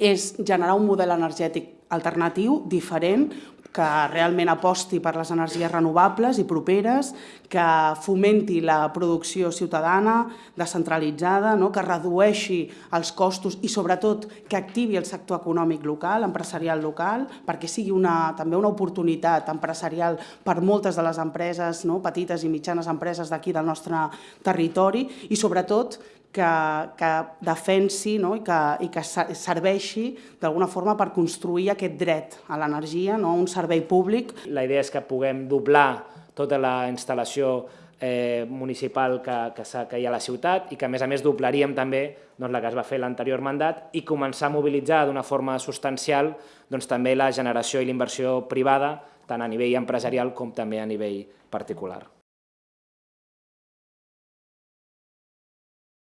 és generar un model energètic alternatiu, diferent, que realment aposti per les energies renovables i properes, que fomenti la producció ciutadana, descentralitzada, no? que redueixi els costos i sobretot que activi el sector econòmic local, empresarial local, perquè sigui una, també una oportunitat empresarial per moltes de les empreses, no? petites i mitjanes empreses d'aquí del nostre territori i sobretot que, que defensi no? i que, i que serveixi d'alguna forma per construir aquest dret a l'energia, no? un servei públic. La idea és que puguem doblar tota la instal·lació eh, municipal que, que, que hi ha a la ciutat i que a més a més doblaríem també doncs, la que es va fer l'anterior mandat i començar a mobilitzar d'una forma substancial doncs, també la generació i l'inversió privada tant a nivell empresarial com també a nivell particular.